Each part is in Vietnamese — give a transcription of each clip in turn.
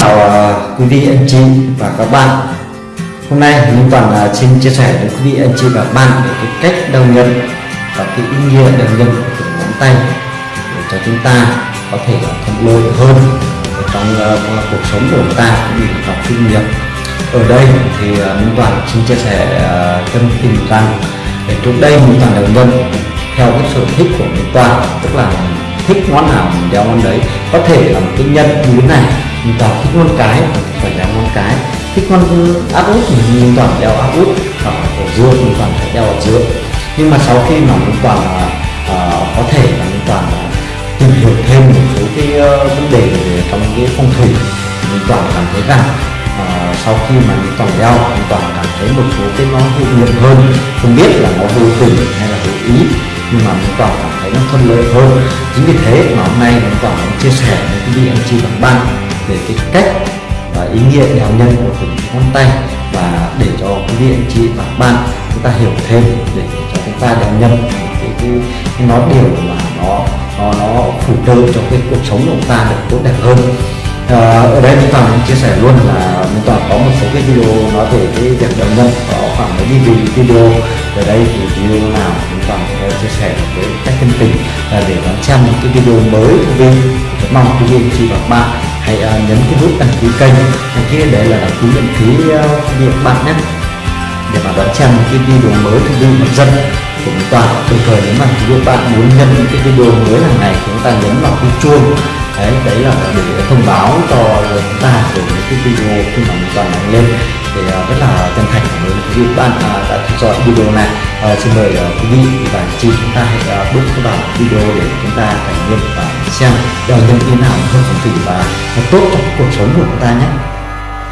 chào à, quý vị anh chị và các bạn. Hôm nay Minh Toàn à, xin chia sẻ với quý vị anh chị và các bạn về cái cách đầu nhân và cái ý nghĩa đầu nhân của từng ngón tay để cho chúng ta có thể thuận lợi hơn trong, uh, cuộc sống của chúng ta cũng như trong kinh nghiệm ở đây thì uh, Minh Toàn xin chia sẻ uh, tâm tình rằng để trước đây Minh Toàn đầu nhân theo cái sở thích của mình Toàn tức là thích món nào mình đeo món đấy. Có thể là một cái nhân như thế này mình toàn thích món cái phải đeo món cái. Thích món áp út mình toàn đeo áp út hoặc ở giữa mình toàn phải đeo ở giữa nhưng mà sau khi mà mình toàn uh, có thể là mình toàn tìm hiểu thêm một số cái uh, vấn đề về trong cái phong thủy mình toàn cảm thấy rằng uh, sau khi mà mình toàn đeo mình toàn cảm thấy một số cái nó hữu hiệu hơn. Không biết là nó vô tình hay là hữu ý nhưng mà mình toàn cảm thấy nó thuận lợi hơn. Chính vì thế mà hôm nay mình toàn muốn chia sẻ với quý vị anh chị và bạn về cái cách và ý nghĩa đeo nhân của từng ngón tay. Và để cho quý vị anh chị và bạn chúng ta hiểu thêm để cho chúng ta đeo nhân cái, cái, cái nó điều mà nó nó nó phụ trợ cho cái cuộc sống của chúng ta được tốt đẹp hơn. Ờ, ở đây mình toàn chia sẻ luôn là mình toàn có một số cái video nói về cái việc động nhân có khoảng mấy video. Ở đây thì video nào mình toàn sẽ chia sẻ với các chân tình là để đón xem những cái video mới của mình mong quý vị chị và bạn. Hãy uh, nhấn cái nút đăng ký kênh. Đăng ký để là đăng ký miễn phí ờ, việc bạn nhé. Để mà đón xem những cái video mới của video hấp dân của chúng ta đồng thời nếu mà quý vị bạn muốn nhận những cái video mới hàng ngày chúng ta nhấn vào cái chuông đấy đấy là để thông báo cho chúng ta về những cái video khi mà toàn đăng lên. Thì à, rất là chân thành cảm ơn quý vị bạn à, đã theo dõi video này. À, xin mời à, quý vị và chị chúng ta hãy bước vào video để chúng ta trải nghiệm và xem. Đời nhân thế nào hơn phong thủy và tốt cho cuộc sống của chúng ta nhé.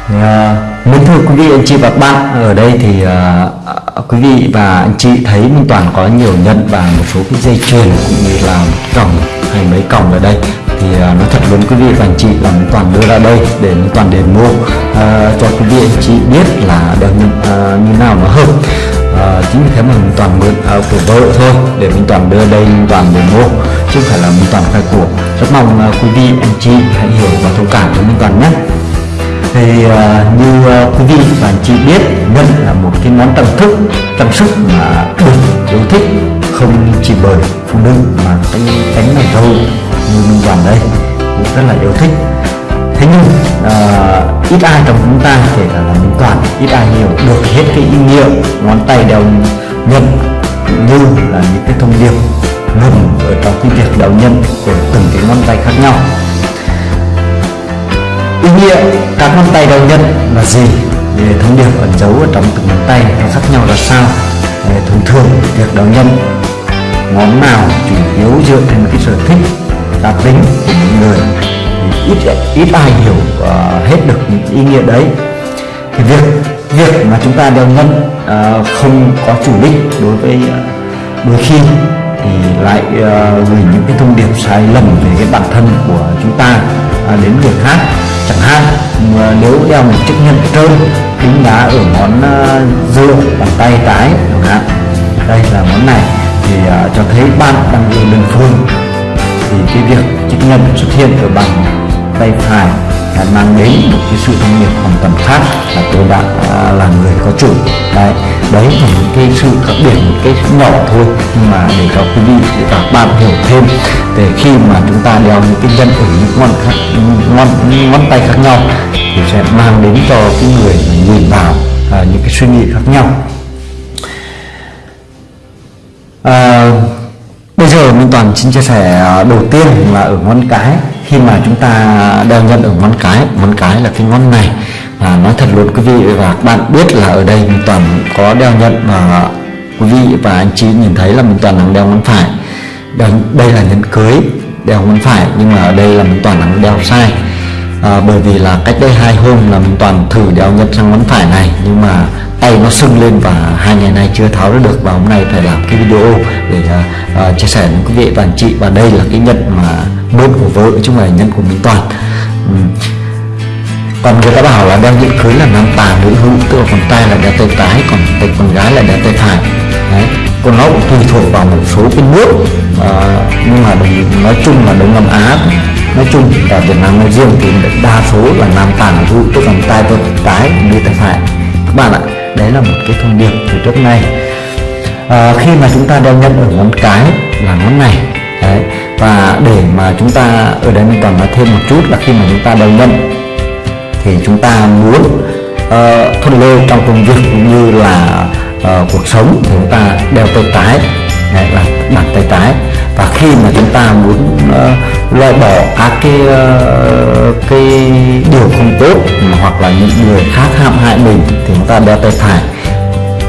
Ờ, uh, mến thưa quý vị anh chị và bạn ở đây thì uh, quý vị và anh chị thấy Minh Toàn có nhiều nhận và một số cái dây chuyền cũng như là cổng hay mấy cổng ở đây. Thì uh, nó thật luôn quý vị và anh chị là Minh Toàn đưa ra đây để Minh Toàn demo uh, cho quý vị anh chị biết là đeo như, uh, như nào nó hợp. Uh, chính vì thế mà minh toàn mượn uh, của vợ thôi để minh toàn đưa đây Minh toàn mua chứ không phải là minh toàn khai của. Rất mong uh, quý vị anh chị hãy hiểu và thông cảm cho minh toàn nhé thì uh, như uh, quý vị và anh chị biết ngân là một cái món trang thức trang sức mà được yêu thích không chỉ bởi phụ nữ mà cái cánh này thôi như mình toàn đây cũng rất là yêu thích. Thế nhưng uh, ít ai trong chúng ta kể cả là mình toàn ít ai hiểu được hết cái ý nghĩa ngón tay đeo nhân như là những cái thông điệp ngầm ở trong cái việc đeo nhân của từng cái ngón tay khác nhau ý nghĩa các ngón tay đầu nhân là gì? Về thông điệp ẩn giấu ở trong từng ngón tay nó khác nhau là sao? Thông thường việc đầu nhân. Ngón nào chủ yếu dựa trên cái sở thích cá tính của những người? Thì ít ít ai hiểu uh, hết được những ý nghĩa đấy. Thì việc việc mà chúng ta đeo nhân uh, không có chủ đích đối với uh, đôi khi thì lại uh, gửi những cái thông điệp sai lầm về cái bản thân của chúng ta uh, đến người khác chẳng hạn. Nếu đeo một chiếc nhân trơn kính đá ở ngón ờ, giữa bàn tay trái chẳng hạn. Đây là món này thì uh, cho thấy bạn đang ở đơn phương thì cái việc chiếc nhân xuất hiện ở bàn tay phải là mang đến một cái sự thông nghiệp hoàn toàn khác là tôi đã à, là người có chủ. Đấy đấy là những cái sự khác biệt một cái nhỏ thôi nhưng mà để cho quý vị và các bạn hiểu thêm để khi mà chúng ta đeo những cái nhân ở những ngón khác ngón ngón tay khác nhau thì sẽ mang đến cho cái người nhìn vào à, những cái suy nghĩ khác nhau. À, bây giờ Minh Toàn xin chia sẻ à, đầu tiên là ở ngón cái khi mà chúng ta đeo nhân ở ngón cái ngón cái là cái ngón này. Và nói thật luôn quý vị và các bạn biết là ở đây Minh Toàn có đeo nhận và quý vị và anh chị nhìn thấy là Minh Toàn đang đeo ngón phải. Đeo, đây là nhẫn cưới đeo ngón phải nhưng mà ở đây là Minh Toàn đang đeo sai à, bởi vì là cách đây hai hôm là mình Toàn thử đeo nhân sang ngón phải này nhưng mà tay nó sưng lên và hai ngày nay chưa tháo ra được và hôm nay phải làm cái video để à, à, chia sẻ với quý vị và anh chị. Và đây là cái nhẫn mà mượn của vợ chứ không phải nhẫn của mình Toàn. Ừ. còn người ta bảo là đeo nhẫn cưới là nam tà nữ hữu tức là con tay là đeo tay trái còn tay con gái là đeo tay phải. Đấy còn nó cũng tùy thuộc vào một số cái nước à, nhưng mà nói chung là đông nam á nói chung và việt nam nói riêng thì đa số là nam tàn thu tức là tay trái đi tay phải các bạn ạ đấy là một cái thông điệp từ trước nay. À, khi mà chúng ta đeo nhẫn ở ngón cái là ngón này đấy và để mà chúng ta ở đây mình còn nói thêm một chút là khi mà chúng ta đeo nhẫn thì chúng ta muốn uh, thuận lợi trong công việc cũng như là uh, cuộc sống thì chúng ta đeo tay trái đấy là bàn tay trái và khi mà chúng ta muốn uh, loại bỏ các cái uh, cái điều không tốt hoặc là những người khác hãm hại mình thì chúng ta đeo tay phải.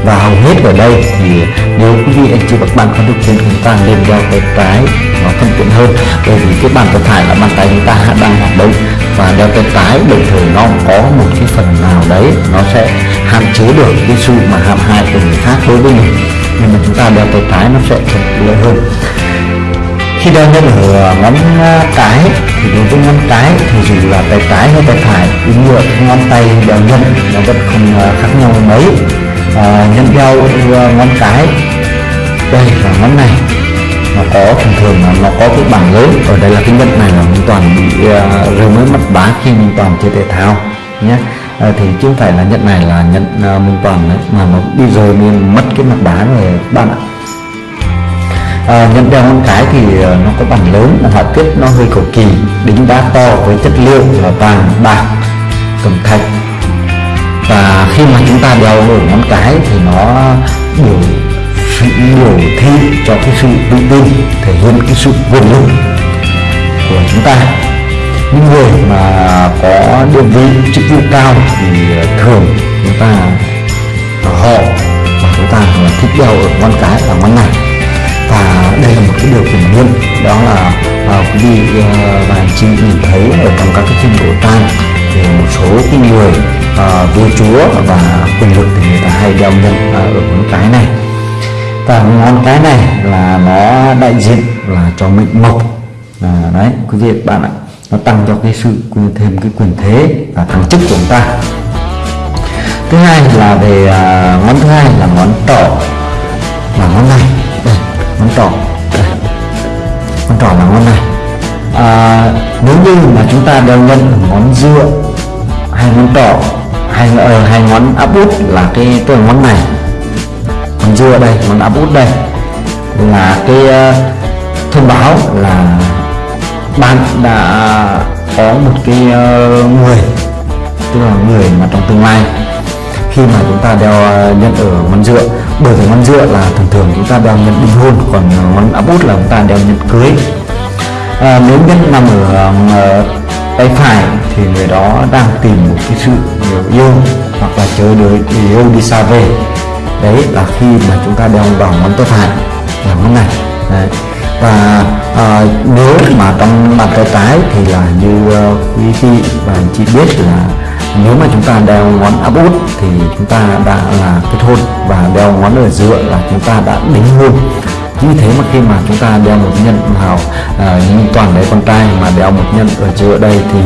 Và hầu hết ở đây thì nếu quý vị anh chị các bạn có điều kiện chúng ta nên đeo tay trái nó thuận tiện hơn. Bởi vì cái bàn tay phải là bàn tay chúng ta đang hoạt động. Và đeo tay trái đồng thời nó có một cái phần nào đấy nó sẽ hạn chế được cái sự mà hàm hại của người khác đối với mình nhưng mà chúng ta đeo tay trái nó sẽ thuận lợi hơn. Khi đeo nhân ở ngón à, cái thì đối với ngón cái thì dù là tay trái hay tay phải ý nghĩa ngón tay đeo nhân nó vẫn không à, khác nhau mấy. À, nhân đeo à, ngón cái đây là ngón này. Nó có thường thường là nó có cái bảng lớn. Ở đây là cái nhân này là mình toàn bị uh, rơi mới mất bá khi mình toàn chơi thể thao nhé à, thì chứ không phải là nhận này là nhận uh, ờ, mình toàn đấy mà nó đi rồi mình mất cái mặt đá rồi bạn ạ. Ờ, à, nhận đeo ngón cái thì nó có bản lớn họa tiết nó hơi cầu kỳ đính đá to với chất liệu là vàng bạc cầm thạch. Và khi mà chúng ta đeo ở ngón cái thì nó biểu sự biểu thị cho cái sự tự tin thể hiện cái sự quyền lực của chúng ta những người mà có địa vị chức vụ cao thì ờ, thường chúng ta ờ, họ mà chúng ta là thích đeo ở ngón cái và ngón này và đây là một cái điều hiển nhiên đó là à, quý vị và anh chị nhìn thấy ở trong các cái phim cổ trang thì một số cái người uh, vua chúa và quyền lực thì người ta hay đeo nhân uh, ở ngón cái này. Và ngón cái này là nó đại diện là cho mệnh mộc. À, đấy quý vị bạn ạ nó tăng cho cái sự thêm cái quyền thế và thăng chức của chúng ta. Thứ hai là về à, ngón thứ hai là ngón trỏ và ngón này. Đây ngón trỏ đây. Ngón trỏ là ngón này. À, nếu như mà chúng ta đeo nhân ngón giữa hai ngón trỏ hai ở ờ, hai ngón áp út là cái tôi ngón này. Ngón giữa đây ngón áp út đây. Là cái uh, thông báo là bạn đã có một cái ờ, người tức là người mà trong tương lai khi mà chúng ta đeo ờ, nhân ở ngón giữa bởi vì ngón giữa là thường thường chúng ta đeo nhân đính hôn còn ờ, ngón áp út là chúng ta đeo nhân cưới. À, nếu nhân nằm ở uh, tay phải thì người đó đang tìm một cái sự yêu hoặc là chờ đợi yêu đi xa về. Đấy là khi mà chúng ta đeo vào ngón tay phải là ngón này. Đấy và à, nếu mà trong bàn tay trái thì là như uh, quý vị và anh chị biết là nếu mà chúng ta đeo ngón áp út thì chúng ta đã là kết hôn và đeo ngón ở giữa là chúng ta đã đính hôn. Như thế mà khi mà chúng ta đeo một nhân vào ờ, à, như toàn đấy con trai mà đeo một nhân ở giữa đây thì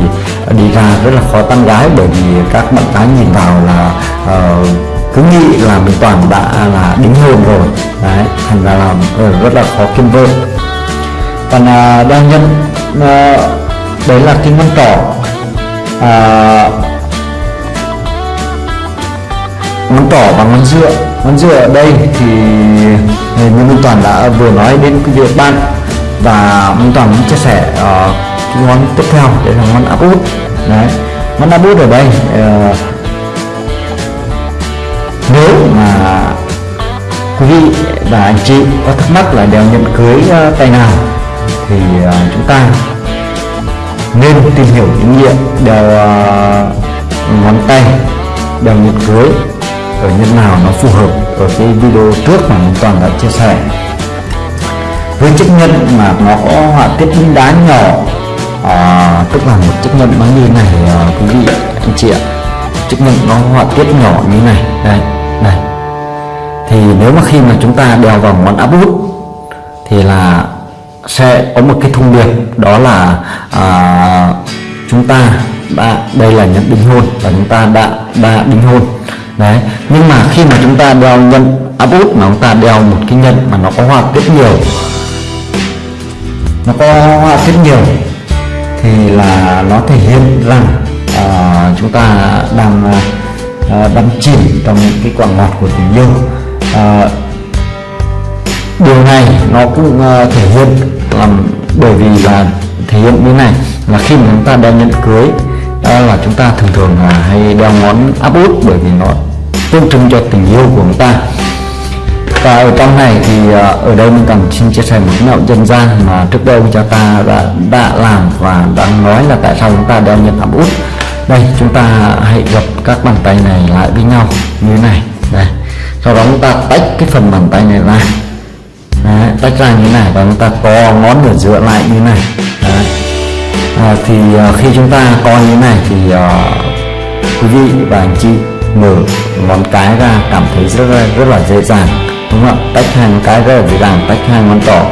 đi ra rất là khó tán gái bởi vì các bạn gái nhìn vào là à, cứ nghĩ là mình toàn đã là đính hôn rồi. Đấy thành ra là rất là khó kiên vơ còn à, đeo nhân à, đấy là kim ngón trỏ à, ngón trỏ và ngón giữa ngón giữa ở đây thì như Minh Toàn đã vừa nói đến cái việc ban và Minh Toàn muốn chia sẻ uh, cái ngón tiếp theo đấy là ngón áp út. Đấy ngón áp út ở đây uh, nếu mà quý vị và anh chị có thắc mắc là đeo nhẫn cưới uh, tay nào thì à, chúng ta nên tìm hiểu những nghĩa đeo à, ngón tay đeo nhật cưới ở nhân nào nó phù hợp ở cái video trước mà mình toàn đã chia sẻ. Với chức nhân mà nó có họa tiết đính đá nhỏ à, tức là một chức nhân nó như này à, quý vị anh chị ạ. Chức nhân nó họa tiết nhỏ như này đây này. Thì nếu mà khi mà chúng ta đeo vào ngón áp út thì là sẽ có một cái thông điệp đó là à, chúng ta đã đây là nhận đính hôn và chúng ta đã đã đính hôn. Đấy nhưng mà khi mà chúng ta đeo nhân áp út mà chúng ta đeo một cái nhân mà nó có hoa tiết nhiều nó có hoa tiết nhiều thì là nó thể hiện rằng à, chúng ta đang à, đắm chìm trong cái quả ngọt của tình yêu. À, điều này nó cũng ờ, thể hiện làm bởi vì là thể hiện như này là khi mà chúng ta đeo nhẫn cưới là chúng ta thường thường là hay đeo ngón áp út bởi vì nó tượng trưng cho tình yêu của chúng ta. Và ở trong này thì ờ, ở đây mình cần xin chia sẻ một mẹo dân gian mà trước đây cha ta đã, đã làm và đã nói là tại sao chúng ta đeo nhẫn áp út. Đây chúng ta hãy gập các bàn tay này lại với nhau như thế này. Đây sau đó chúng ta tách cái phần bàn tay này ra. Đấy, tách ra như thế này và chúng ta co ngón ở giữa lại như thế này. Đấy. À, thì uh, khi chúng ta co như thế này thì uh, quý vị và anh chị mở ngón cái ra cảm thấy rất là rất là dễ dàng đúng không ạ? Tách hai ngón cái rất là dễ dàng tách hai ngón trỏ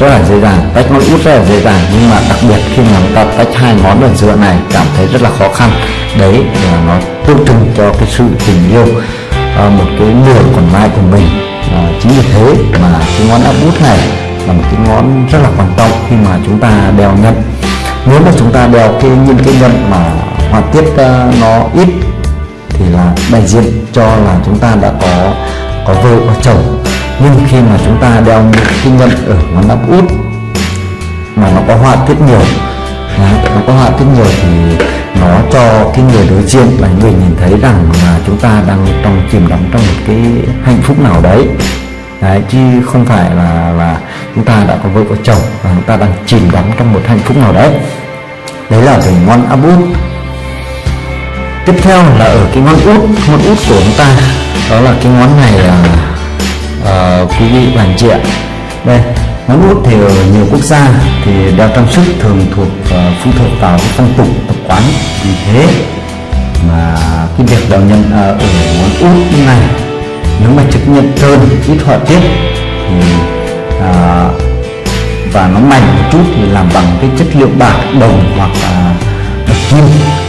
rất là dễ dàng tách ngón út rất là dễ dàng. Nhưng mà đặc biệt khi mà chúng ta tách hai ngón ở giữa này cảm thấy rất là khó khăn. Đấy là nó tượng trưng cho cái sự tình yêu uh, một cái nửa còn lại của mình à, chính vì thế mà cái ngón áp út này là một cái ngón rất là quan trọng khi mà chúng ta đeo nhân nếu mà chúng ta đeo cái những cái nhân mà họa tiết uh, nó ít thì là đại diện cho là chúng ta đã có có vợ có chồng. Nhưng khi mà chúng ta đeo một cái nhân ở ngón áp út mà nó có họa tiết nhiều à, nó có họa tiết nhiều thì nó cho cái người đối diện và người nhìn thấy rằng là chúng ta đang trong chìm đắm trong một cái hạnh phúc nào đấy. Đấy chứ không phải là là chúng ta đã có vợ có chồng và chúng ta đang chìm đắm trong một hạnh phúc nào đấy. Đấy là về ngón áp út tiếp theo là ở cái ngón út ngón út của chúng ta đó là cái ngón này là uh, quý vị và anh chị ạ. Đây ngón út thì ở nhiều quốc gia thì đeo trang sức thường thuộc uh, phụ thuộc vào cái phong tục tập quán. Vì thế mà cái việc đeo nhân uh, ờ, ở món út như này nếu mà trực nhận trơn ít họa tiết thì uh, và nó mảnh một chút thì làm bằng cái chất liệu bạc đồng hoặc là bạc kim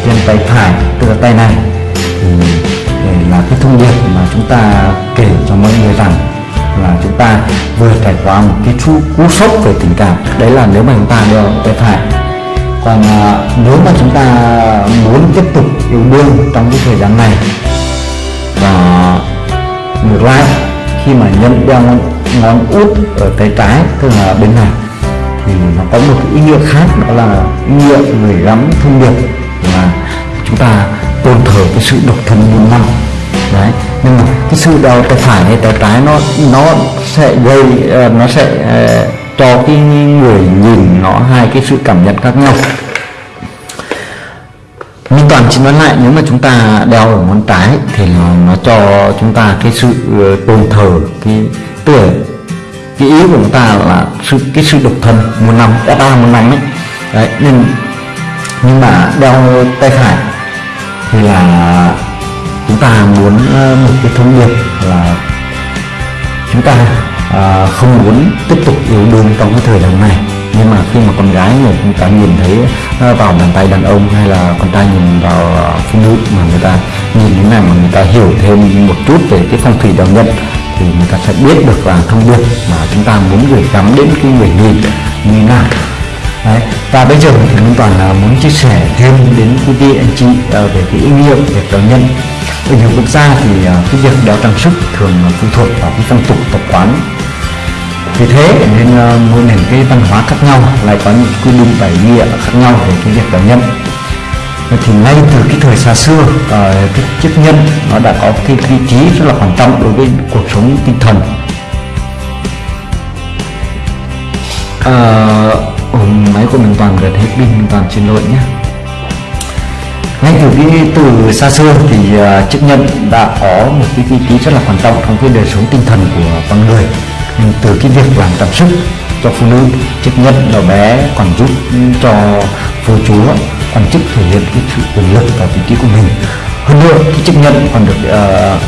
trên tay phải tức là tay này. Thì ừ, để là cái thông điệp mà chúng ta kể cho mọi người rằng là chúng ta vừa trải qua một cái chú, cú sốc về tình cảm. Đấy là nếu mà chúng ta đeo tay phải. Còn à, nếu mà chúng ta muốn tiếp tục yêu đương trong cái thời gian này và ngược lại khi mà nhân đeo ngón, ngón út ở tay trái tức là bên này thì nó có một ý nghĩa khác đó là ý nghĩa gửi gắm thông điệp. Là chúng ta tôn thờ cái sự độc thân muôn năm đấy. Nhưng mà cái sự đau tay phải hay tay trái nó nó sẽ gây uh, nó sẽ uh, cho cái người nhìn nó hai cái sự cảm nhận khác nhau. Nhưng Toàn chỉ nói lại nếu mà chúng ta đeo ở ngón trái thì nó, nó cho chúng ta cái sự uh, tôn thờ cái tuổi cái ý của chúng ta là sự cái sự độc thân một năm đã ba một năm ấy. Đấy nhưng nhưng mà đeo tay phải thì là chúng ta muốn ờ, một cái thông điệp là chúng ta à, không muốn tiếp tục yêu đương trong cái thời điểm này nhưng mà khi mà con gái người chúng ta nhìn thấy ờ, vào bàn tay đàn ông hay là con trai nhìn vào phụ nữ mà người ta nhìn thế này mà người ta hiểu thêm một chút về cái phong thủy đạo nhân thì người ta sẽ biết được là thông điệp mà chúng ta muốn gửi gắm đến cái người nhìn như thế nào Đấy. và bây giờ thì Minh Toàn là muốn chia sẻ thêm đến quý vị anh chị về cái ý nghĩa về đạo nhân ở nhiều quốc gia thì à, cái việc đeo trang sức thường phụ thuộc vào cái phong tục tập quán. Vì thế nên à, mỗi nền cái văn hóa khác nhau lại có những quy định và nghĩa khác nhau về cái việc đeo nhân thì ngay từ cái thời xa xưa à, cái chức nhân nó đã có cái vị trí rất là quan trọng đối với cuộc sống tinh thần. À, máy của mình toàn gần hết pin mình toàn xin lỗi nhé ngay từ cái từ xa xưa thì uh, chức nhân đã có một cái vị trí rất là quan trọng trong cái đời sống tinh thần của con người. Từ cái việc làm trang sức cho phụ nữ chức nhân nhỏ bé còn giúp cho phụ chúa quan chức thể hiện cái sự quyền lực và vị trí của mình. Hơn nữa cái chức nhân còn được uh,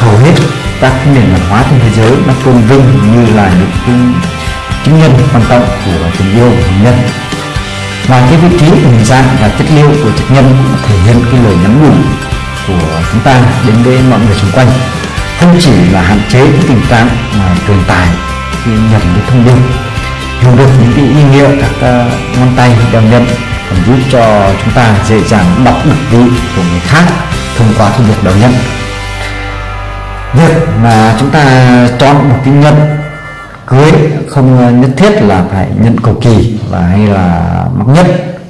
hầu hết các nền văn hóa trên thế giới nó tôn vinh như là những cái chứng nhân quan trọng của tình yêu của nhân ngoài cái vị trí của hình dạng và chất liệu của chức nhân thể hiện cái lời nhắn nhủ của chúng ta đến với mọi người xung quanh. Không chỉ là hạn chế cái tình trạng mà truyền tải khi nhận cái thông điệp hiểu được những cái ý nghĩa các uh, ngón tay đeo nhận còn giúp cho chúng ta dễ dàng đọc được vị của người khác thông qua cái việc đeo nhận. Việc mà chúng ta chọn một cái nhận cưới không ờ, nhất thiết là phải nhận cầu kỳ và hay là mắc nhất.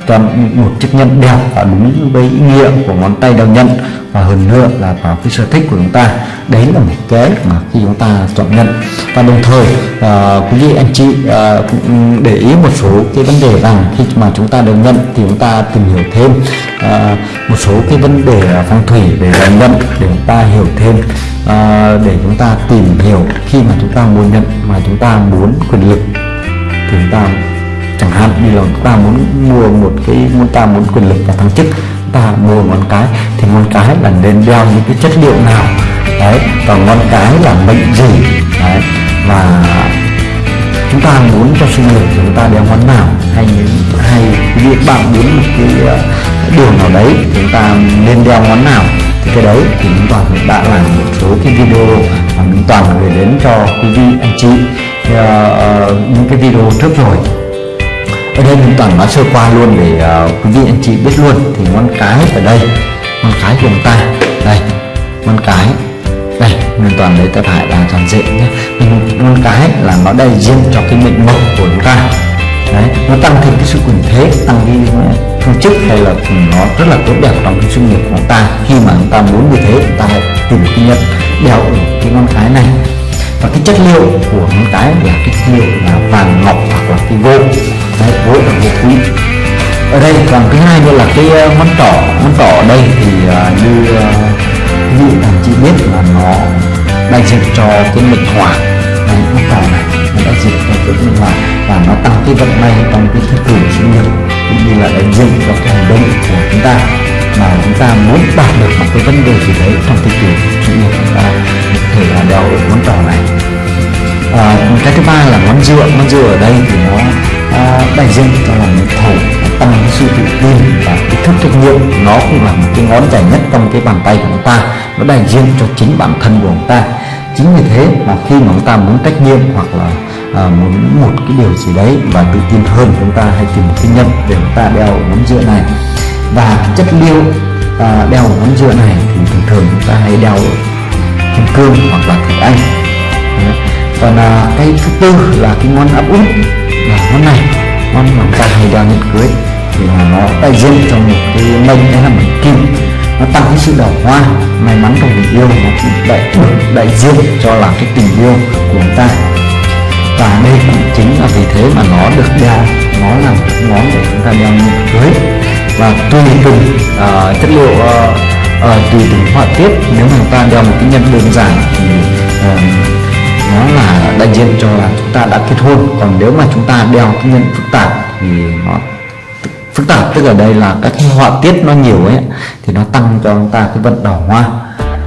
Chọn một chiếc nhẫn đẹp và đúng với ý nghĩa của ngón tay đầu nhẫn. Và hơn nữa là vào cái sở thích của chúng ta đấy là một cái mà khi chúng ta chọn nhận và đồng thời uh, quý vị anh chị uh, cũng để ý một số cái vấn đề rằng khi mà chúng ta đeo nhận thì chúng ta tìm hiểu thêm uh, một số cái vấn đề phong thủy để đeo nhận để chúng ta hiểu thêm uh, để chúng ta tìm hiểu khi mà chúng ta muốn nhận mà chúng ta muốn quyền lực thì chúng ta chẳng hạn như là chúng ta muốn mua một cái muốn ta muốn quyền lực và thăng chức ta mua ngón cái thì ngón cái là nên đeo những cái chất liệu nào? Đấy và ngón cái là mệnh gì? Đấy và chúng ta muốn cho sinh lực chúng ta đeo ngón nào? Hay hay việc bạn muốn một cái ờ, đường nào đấy chúng ta nên đeo ngón nào? Thì cái đấy thì chúng toàn đã làm một số cái video mà chúng toàn gửi đến cho quý vị anh chị uh, những cái video trước rồi ở đây mình toàn nói sơ qua luôn để uh, quý vị anh chị biết luôn. Thì ngón cái ở đây ngón cái của chúng ta. Đây ngón cái. Đây mình toàn lấy tay phải là toàn diện nhé. Mình ngón cái là nó đại diện cho cái mệnh mộc của chúng ta. Đấy nó tăng thêm cái sự quyền thế tăng đi ờ, phương chức hay là nó rất là tốt đẹp trong cái sự nghiệp của chúng ta. Khi mà chúng ta muốn như thế chúng ta hãy tìm cái nhận đeo ở cái ngón cái này và cái chất liệu của ngón cái là cái chất liệu là vàng ngọc hoặc là cái gỗ. Đấy gỗ là gỗ quý. Ở đây còn thứ hai nữa là cái món ngón trỏ. Ngón trỏ ở đây thì uh, như uh, như thằng chị biết là nó đại diện cho cái mệnh hỏa đấy ngón trỏ này nó đại diện cho cái mệnh hỏa và nó tăng cái vận may trong cái thứ cử sự nghiệp cũng như là đại diện cho cái hành động của chúng ta. Mà chúng ta muốn đạt được một cái vấn đề gì đấy trong cái cử sự nghiệp chúng ta thể là đeo ngón tỏ này. À, cái thứ ba là ngón dừa. Ngón dừa ở đây thì nó à, đại diện cho là những thổ tăng sự tự tin và ý thức trách nhiệm nó cũng là một cái ngón dài nhất trong cái bàn tay của chúng ta. Nó đại diện cho chính bản thân của chúng ta. Chính vì thế mà khi mà chúng ta muốn trách nhiệm hoặc là à, muốn một cái điều gì đấy và tự tin hơn chúng ta hãy tìm một cái nhân để chúng ta đeo ngón dừa này. Và chất liệu à, đeo ngón dừa này thì thường thường chúng ta hãy đeo cương hoặc là thịt anh còn à, cái thứ tư là cái ngón áp út là ngón này ngón mà chúng ta hay đeo cưới thì là nó đại diện cho một cái mệnh hay là mệnh kim. Nó tăng cái sự đào hoa may mắn trong tình yêu nó cũng đại đại diện cho là cái tình yêu của chúng ta. Và đây cũng chính là vì thế mà nó được đeo nó là một ngón để chúng ta đeo nhận cưới. Và tùy từng uh, chất liệu uh, Ờ, uh, tùy từng họa tiết nếu mà chúng ta đeo một cái nhân đơn giản thì uh, nó là đại diện cho là chúng ta đã kết hôn. Còn nếu mà chúng ta đeo cái nhân phức tạp thì nó phức tạp tức ở đây là các cái họa tiết nó nhiều ấy thì nó tăng cho chúng ta cái vận đỏ hoa.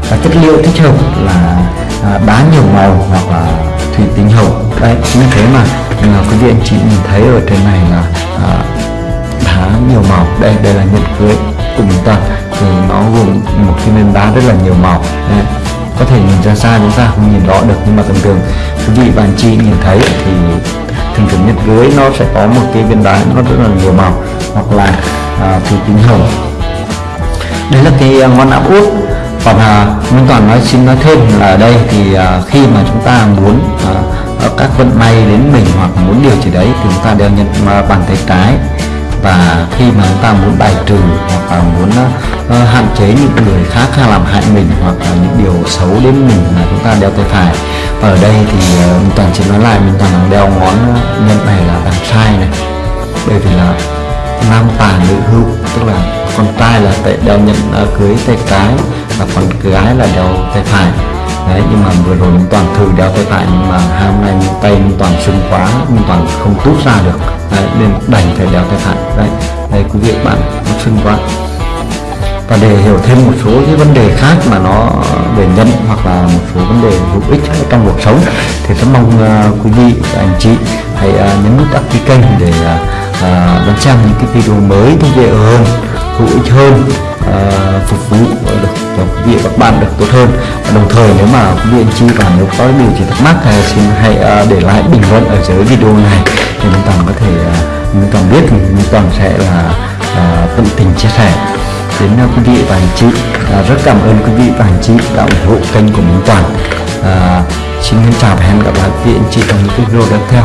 Và chất liệu thích hợp là ờ, đá nhiều màu hoặc là thủy tinh hậu. Đấy như thế mà là quý vị anh chị nhìn thấy ở trên này là à, đá nhiều màu. Đây đây là nhẫn cưới của mình toàn thì nó gồm một cái nền đá rất là nhiều màu. Đấy. Có thể nhìn ra xa chúng ta không nhìn rõ được nhưng mà thường. Thường quý vị và anh chị nhìn thấy thì thường thường nhất dưới nó sẽ có một cái viên đá nó rất là nhiều màu hoặc là à, thủy tinh hồng. Đây là cái à, ngón áp út. Còn à, Minh Toàn nói xin nói thêm là ở đây thì à, khi mà chúng ta muốn à, các vận may đến mình hoặc muốn điều gì đấy thì chúng ta đeo nhận à, bàn tay trái và khi mà chúng ta muốn bài trừ hoặc là muốn uh, hạn chế những người khác làm hại mình hoặc là những điều xấu đến mình là chúng ta đeo tay phải. Và ở đây thì uh, mình toàn chỉ nói lại mình toàn đeo ngón nhân này là đằng sai này. Bởi vì là nam tà nữ hữu tức là con trai là tay đeo nhận uh, cưới tay trái và con gái là đeo tay phải. Đấy nhưng mà vừa rồi mình toàn thử đeo tay phải nhưng mà hai hôm nay mình tay mình toàn sưng quá mình toàn không tút ra được. Đấy, nên đành phải đeo tay phải. Đấy đây quý vị bạn nó sưng quá. Và để hiểu thêm một số cái vấn đề khác mà nó về nhân hoặc là một số vấn đề hữu ích trong cuộc sống thì rất mong uh, quý vị và anh chị hãy uh, nhấn nút đăng ký kênh để uh, đón xem những cái video mới thú vị hơn hữu ích hơn uh, phục vụ được cho quý vị và các bạn được tốt hơn. Và đồng thời nếu mà quý vị anh chị và nếu có điều gì thắc mắc thì xin hãy uh, để lại bình luận ở dưới video này để Minh Toàn có thể uh, Minh Toàn biết thì Minh Toàn sẽ là uh, tận tình chia sẻ. Đến uh, quý vị và anh chị uh, rất cảm ơn quý vị và anh chị đã ủng hộ kênh của Minh Toàn. Uh, xin chào và hẹn gặp lại quý vị anh chị trong những video tiếp theo.